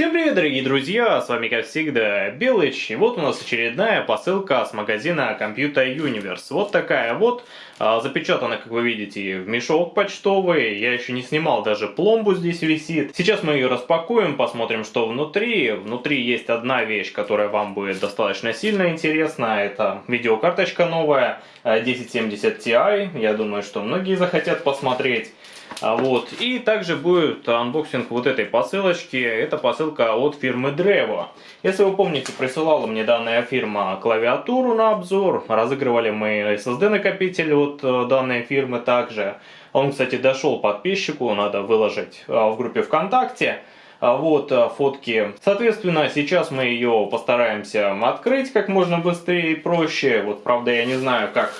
Всем привет, дорогие друзья, с вами как всегда Белыч, и вот у нас очередная посылка с магазина Computer Universe. Вот такая вот, а, запечатана, как вы видите, в мешок почтовый, я еще не снимал, даже пломбу здесь висит. Сейчас мы ее распакуем, посмотрим, что внутри. Внутри есть одна вещь, которая вам будет достаточно сильно интересна, это видеокарточка новая 1070 Ti, я думаю, что многие захотят посмотреть. А вот. И также будет анбоксинг вот этой посылочки. Это посылка от фирмы Drevo. Если вы помните, присылала мне данная фирма клавиатуру на обзор. Разыгрывали мы SSD накопитель от э, данной фирмы также. Он, кстати, дошел подписчику, надо выложить э, в группе ВКонтакте. А вот э, фотки. Соответственно, сейчас мы ее постараемся открыть как можно быстрее и проще. Вот, правда, я не знаю, как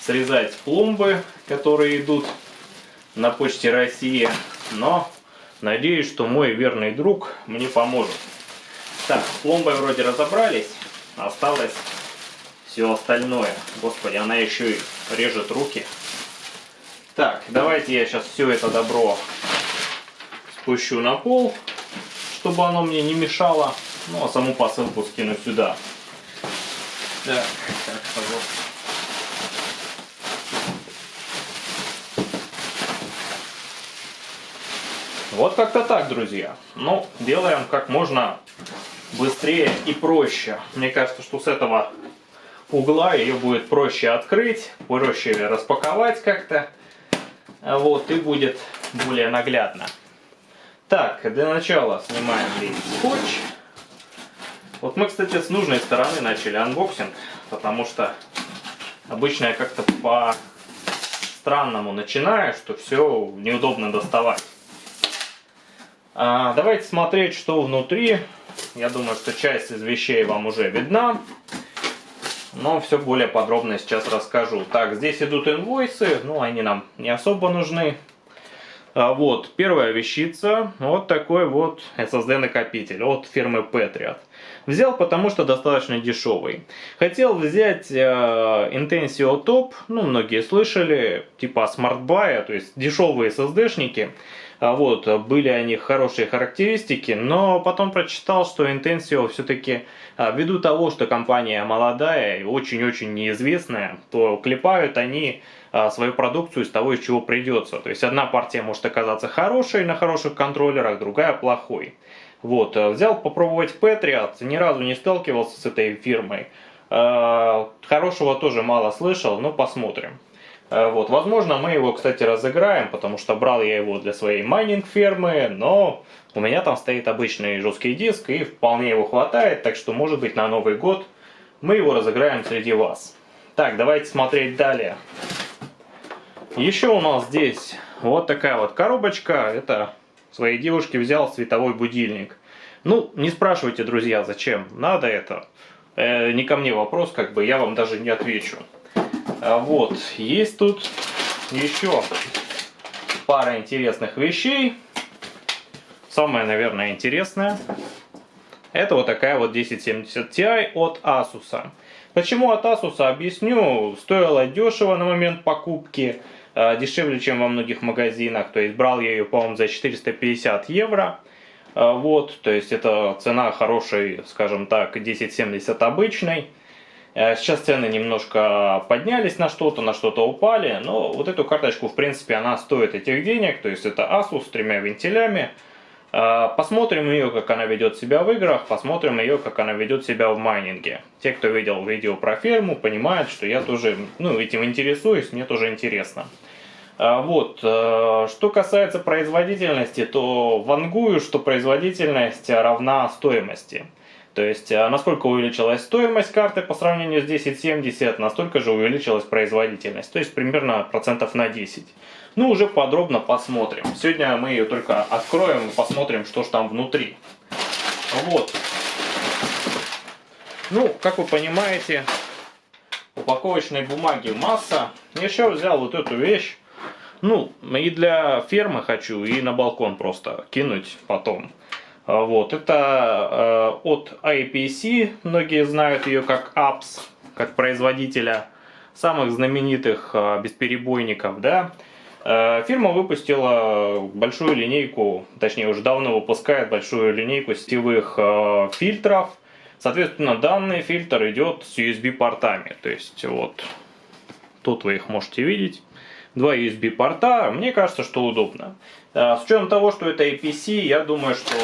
срезать пломбы, которые идут на почте России, но надеюсь, что мой верный друг мне поможет. Так, с пломбой вроде разобрались, осталось все остальное. Господи, она еще и режет руки. Так, давайте я сейчас все это добро спущу на пол, чтобы оно мне не мешало. Ну, а саму посылку скину сюда. Так, так, пожалуйста. Вот как-то так, друзья. Ну, делаем как можно быстрее и проще. Мне кажется, что с этого угла ее будет проще открыть, проще распаковать как-то. Вот, и будет более наглядно. Так, для начала снимаем весь скотч. Вот мы, кстати, с нужной стороны начали анбоксинг, потому что обычно я как-то по странному начинаю, что все неудобно доставать. А, давайте смотреть, что внутри. Я думаю, что часть из вещей вам уже видна. Но все более подробно сейчас расскажу. Так, здесь идут инвойсы, ну они нам не особо нужны. А, вот, первая вещица, вот такой вот SSD накопитель от фирмы Patriot. Взял, потому что достаточно дешевый. Хотел взять э, Intensio Top, ну многие слышали, типа Smart Buy, то есть дешевые SSD-шники. А вот, были они хорошие характеристики, но потом прочитал, что Intensio все-таки а, ввиду того, что компания молодая и очень-очень неизвестная, то клепают они свою продукцию из того, из чего придется. То есть одна партия может оказаться хорошей на хороших контроллерах, другая плохой. Вот, взял попробовать Patriot, ни разу не сталкивался с этой фирмой. Хорошего тоже мало слышал, но посмотрим. Э, вот, возможно, мы его, кстати, разыграем, потому что брал я его для своей майнинг-фермы, но у меня там стоит обычный жесткий диск, и вполне его хватает, так что, может быть, на Новый год мы его разыграем среди вас. Так, давайте смотреть далее. Еще у нас здесь вот такая вот коробочка, это своей девушке взял световой будильник. Ну, не спрашивайте, друзья, зачем надо это. Э, не ко мне вопрос, как бы я вам даже не отвечу. А вот, есть тут еще пара интересных вещей. Самое, наверное, интересное. Это вот такая вот 1070 Ti от Asus. Почему от Asus, объясню. Стоило дешево на момент покупки. А, дешевле, чем во многих магазинах. То есть брал я ее, по-моему, за 450 евро. А, вот, то есть это цена хорошей, скажем так, 1070 обычной. Э, сейчас цены немножко поднялись на что-то, на что-то упали, но вот эту карточку, в принципе, она стоит этих денег, то есть это Asus с тремя вентилями. Э, посмотрим ее, как она ведет себя в играх, посмотрим ее, как она ведет себя в майнинге. Те, кто видел видео про ферму, понимают, что я тоже ну, этим интересуюсь, мне тоже интересно. Э, вот, что касается производительности, то вангую, что производительность равна стоимости. То есть, а насколько увеличилась стоимость карты по сравнению с 1070, настолько же увеличилась производительность. То есть, примерно процентов на 10. Ну, уже подробно посмотрим. Сегодня мы ее только откроем и посмотрим, что же там внутри. Вот. Ну, как вы понимаете, упаковочной бумаги масса. Еще взял вот эту вещь. Ну, и для фермы хочу, и на балкон просто кинуть потом. А, вот, это э, от IPC, многие знают ее как APS, как производителя самых знаменитых э, бесперебойников, да. Э, фирма выпустила большую линейку, точнее уже давно выпускает большую линейку сетевых э, фильтров. Соответственно, данный фильтр идет с USB портами. То есть вот тут вы их можете видеть. Два USB порта. Мне кажется, что удобно. Э, с учетом того, что это APC, я думаю, что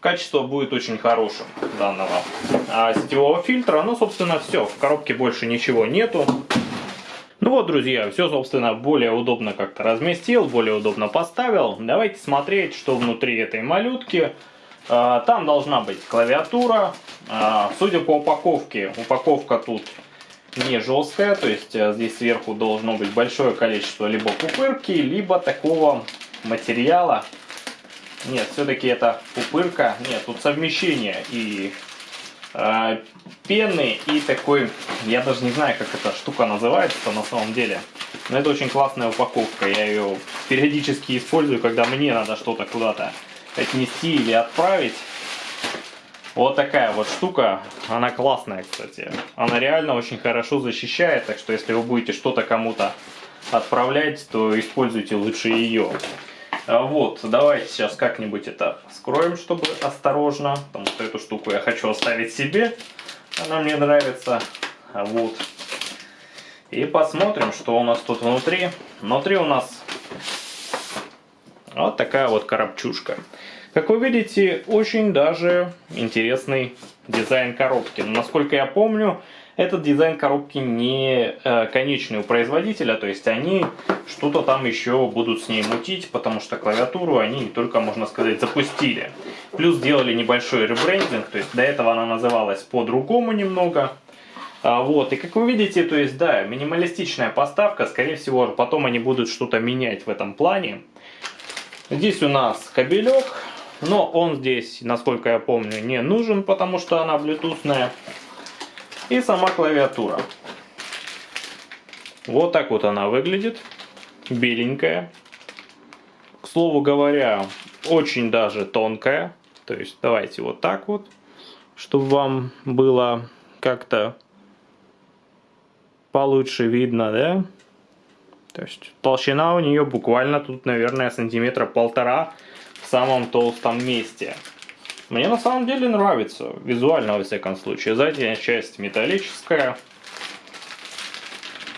качество будет очень хорошим данного сетевого фильтра. Ну, собственно, все. В коробке больше ничего нету. Ну вот, друзья, все, собственно, более удобно как-то разместил, более удобно поставил. Давайте смотреть, что внутри этой малютки. А, там должна быть клавиатура. А, судя по упаковке, упаковка тут не жесткая, то есть а, здесь сверху должно быть большое количество либо пупырки, либо такого материала. Нет, все-таки это пупырка. Нет, тут совмещение и э, пены и такой, я даже не знаю, как эта штука называется на самом деле. Но это очень классная упаковка. Я ее периодически использую, когда мне надо что-то куда-то отнести или отправить. Вот такая вот штука, она классная, кстати. Она реально очень хорошо защищает, так что если вы будете что-то кому-то отправлять, то используйте лучше ее. А вот, давайте сейчас как-нибудь это скроем, чтобы осторожно, потому что эту штуку я хочу оставить себе. Она мне нравится. А вот. И посмотрим, что у нас тут внутри. Внутри у нас вот такая вот коробчушка. Как вы видите, очень даже интересный дизайн коробки. Но, насколько я помню, этот дизайн коробки не э, конечный у производителя, то есть они что-то там еще будут с ней мутить, потому что клавиатуру они не только, можно сказать, запустили. Плюс сделали небольшой ребрендинг, то есть до этого она называлась по-другому немного. А, вот, и как вы видите, то есть, да, минималистичная поставка, скорее всего, потом они будут что-то менять в этом плане. Здесь у нас кабелек, но он здесь, насколько я помню, не нужен, потому что она блютусная и сама клавиатура. Вот так вот она выглядит, беленькая. К слову говоря, очень даже тонкая. То есть давайте вот так вот, чтобы вам было как-то получше видно, да? То есть толщина у нее буквально тут, наверное, сантиметра полтора в самом толстом месте. Мне на самом деле нравится, визуально во всяком случае. Задняя часть металлическая.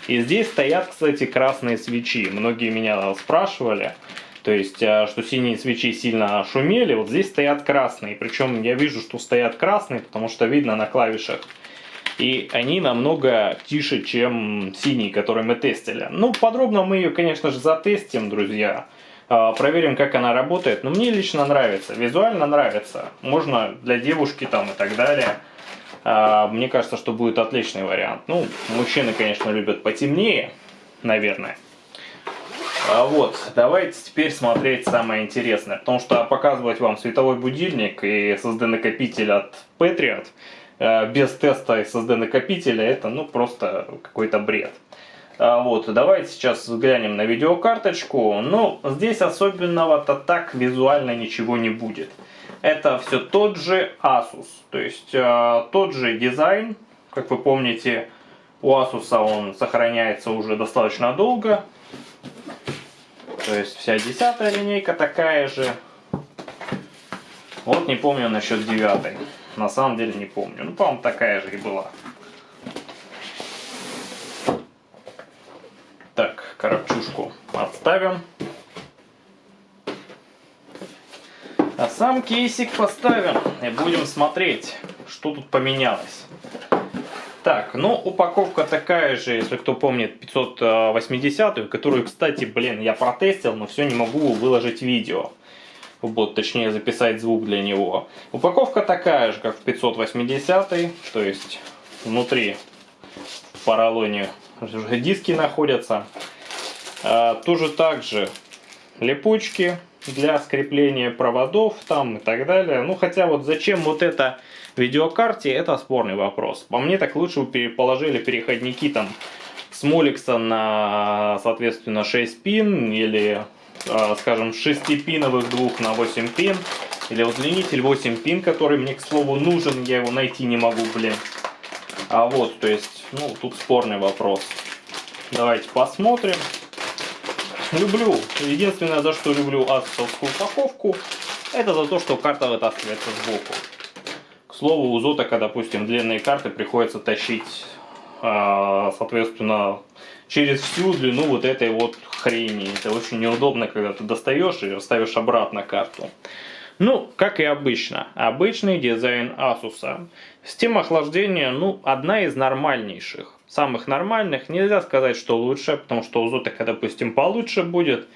И здесь стоят, кстати, красные свечи. Многие меня спрашивали, то есть, а, что синие свечи сильно шумели. Вот здесь стоят красные. Причем я вижу, что стоят красные, потому что видно на клавишах. И они намного тише, чем синие, которые мы тестили. Ну, подробно мы ее, конечно же, затестим, друзья. А, проверим, как она работает. Но мне лично нравится, визуально нравится. Можно для девушки там и так далее. А, мне кажется, что будет отличный вариант. Ну, мужчины, конечно, любят потемнее, наверное. А вот, давайте теперь смотреть самое интересное. Потому что показывать вам световой будильник и SSD-накопитель от Patriot без теста SSD-накопителя, это ну просто какой-то бред. А, вот, давайте сейчас взглянем на видеокарточку. Ну, здесь особенного-то так визуально ничего не будет. Это все тот же Asus, то есть э, тот же дизайн. Как вы помните, у Asus он сохраняется уже достаточно долго. То есть вся десятая линейка такая же. Вот не помню насчет девятой. На самом деле не помню. Ну, по-моему, такая же и была. Коробчушку отставим. А сам кейсик поставим и будем смотреть, что тут поменялось. Так, ну упаковка такая же, если кто помнит, 580, которую, кстати, блин, я протестил, но все не могу выложить видео. Вот, точнее записать звук для него. Упаковка такая же, как в 580, то есть внутри в поролоне диски находятся. А, тоже также липучки для скрепления проводов там и так далее. Ну хотя вот зачем вот это видеокарте, это спорный вопрос. По мне так лучше бы положили переходники там с Моликса на соответственно 6 пин или а, скажем 6-пиновых двух на 8 пин. Или удлинитель 8 пин, который мне, к слову, нужен, я его найти не могу, блин. А вот, то есть, ну, тут спорный вопрос. Давайте посмотрим. Люблю, единственное, за что люблю асусовскую упаковку, это за то, что карта вытаскивается сбоку. К слову, у Зотака, допустим, длинные карты приходится тащить, а, соответственно, через всю длину вот этой вот хрени. Это очень неудобно, когда ты достаешь и ставишь обратно карту. Ну, как и обычно, обычный дизайн Asus. Система охлаждения, ну, одна из нормальнейших. Самых нормальных, нельзя сказать, что лучше, потому что у Zotac, допустим, получше будет.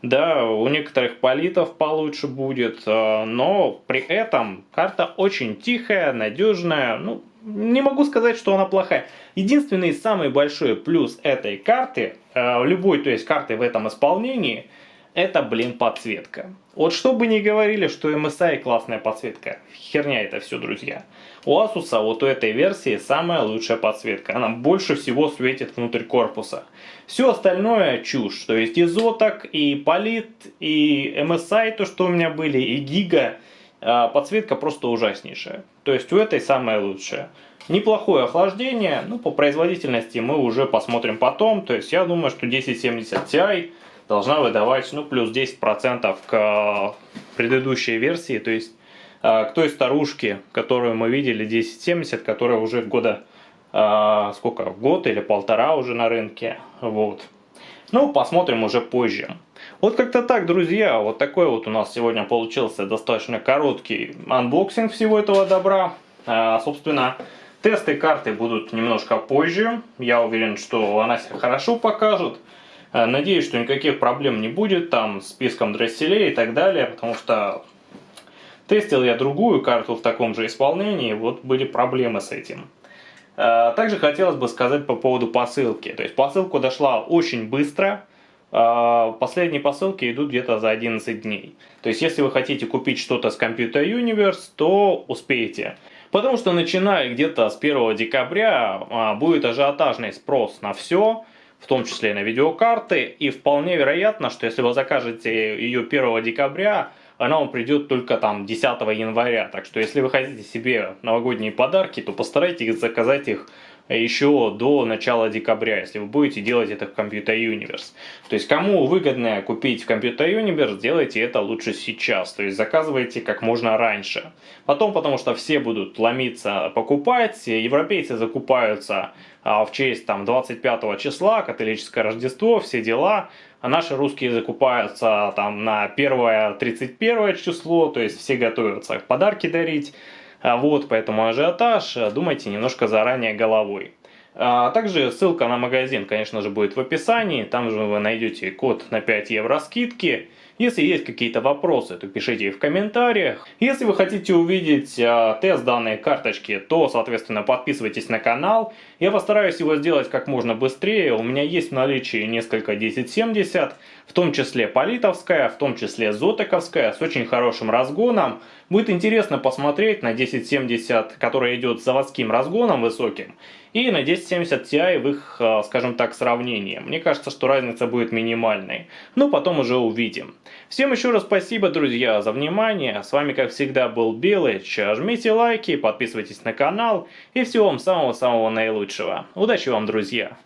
Да, у некоторых политов получше будет, э, но при этом карта очень тихая, надежная. Ну, не могу сказать, что она плохая. Единственный самый большой плюс этой карты, э, любой, то есть карты в этом исполнении, это, блин, подсветка. Вот что бы ни говорили, что MSI классная подсветка, херня это все, друзья. У Asus вот у этой версии самая лучшая подсветка, она больше всего светит внутрь корпуса. Все остальное чушь, то есть и Zotac, и Polit, и MSI, то что у меня были, и Giga, а, подсветка просто ужаснейшая. То есть у этой самая лучшая. Неплохое охлаждение, ну по производительности мы уже посмотрим потом, то есть я думаю, что 1070 Ti должна выдавать ну, плюс 10% к э, предыдущей версии, то есть э, к той старушке, которую мы видели 1070, которая уже года, э, сколько, год или полтора уже на рынке, вот. Ну, посмотрим уже позже. Вот как-то так, друзья, вот такой вот у нас сегодня получился достаточно короткий анбоксинг всего этого добра. Собственно, тесты карты будут немножко позже. Я уверен, что она себя хорошо покажет. Э, надеюсь, что никаких проблем не будет там с писком дросселей и так далее, потому что тестил я другую карту в таком же исполнении, вот были проблемы с этим. Э, также хотелось бы сказать по поводу посылки. То есть посылка дошла очень быстро. Э, последние посылки идут где-то за 11 дней. То есть если вы хотите купить что-то с Computer Universe, то успеете. Потому что начиная где-то с 1 декабря будет ажиотажный спрос на все в том числе и на видеокарты. И вполне вероятно, что если вы закажете ее 1 декабря, она вам придет только там 10 января. Так что если вы хотите себе новогодние подарки, то постарайтесь заказать их еще до начала декабря, если вы будете делать это в Computer Universe. То есть, кому выгодно купить в Computer Universe, делайте это лучше сейчас. То есть, заказывайте как можно раньше. Потом, потому что все будут ломиться покупать, европейцы закупаются а, в честь там 25 числа, католическое Рождество, все дела. А наши русские закупаются там на 1-31 число, то есть все готовятся подарки дарить. А вот, поэтому ажиотаж, думайте немножко заранее головой. А также ссылка на магазин, конечно же, будет в описании. Там же вы найдете код на 5 евро скидки. Если есть какие-то вопросы, то пишите их в комментариях. Если вы хотите увидеть э, тест данной карточки, то, соответственно, подписывайтесь на канал. Я постараюсь его сделать как можно быстрее. У меня есть в наличии несколько 1070, в том числе политовская, в том числе зотековская, с очень хорошим разгоном. Будет интересно посмотреть на 1070, которая идет с заводским разгоном высоким, и на 1070 Ti в их, э, скажем так, сравнении. Мне кажется, что разница будет минимальной. Но потом уже увидим. Всем еще раз спасибо, друзья, за внимание. С вами, как всегда, был Белыч. Жмите лайки, подписывайтесь на канал. И всего вам самого-самого наилучшего. Удачи вам, друзья!